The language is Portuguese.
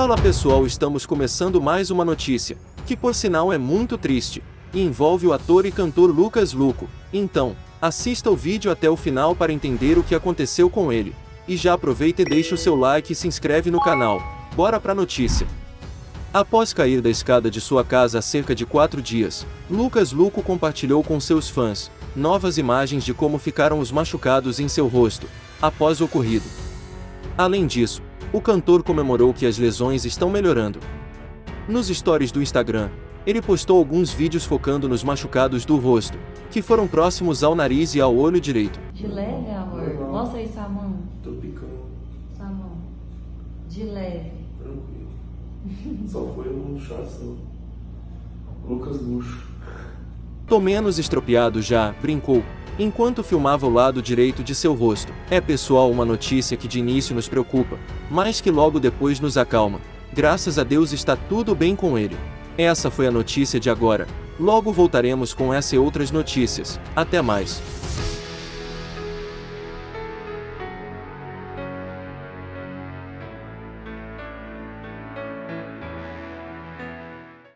Fala pessoal, estamos começando mais uma notícia, que por sinal é muito triste, e envolve o ator e cantor Lucas Luco. Então, assista o vídeo até o final para entender o que aconteceu com ele. E já aproveita e deixa o seu like e se inscreve no canal. Bora pra notícia. Após cair da escada de sua casa há cerca de quatro dias, Lucas Luco compartilhou com seus fãs novas imagens de como ficaram os machucados em seu rosto, após o ocorrido. Além disso, o cantor comemorou que as lesões estão melhorando. Nos stories do Instagram, ele postou alguns vídeos focando nos machucados do rosto, que foram próximos ao nariz e ao olho direito. De leve, amor. Mostra aí sua mão. Tô picando, Sua mão. De leve. tranquilo. Só foi um chazinho. Lucas Luxo. Tô menos estropiado já, brincou, enquanto filmava o lado direito de seu rosto. É pessoal uma notícia que de início nos preocupa, mas que logo depois nos acalma. Graças a Deus está tudo bem com ele. Essa foi a notícia de agora. Logo voltaremos com essa e outras notícias. Até mais.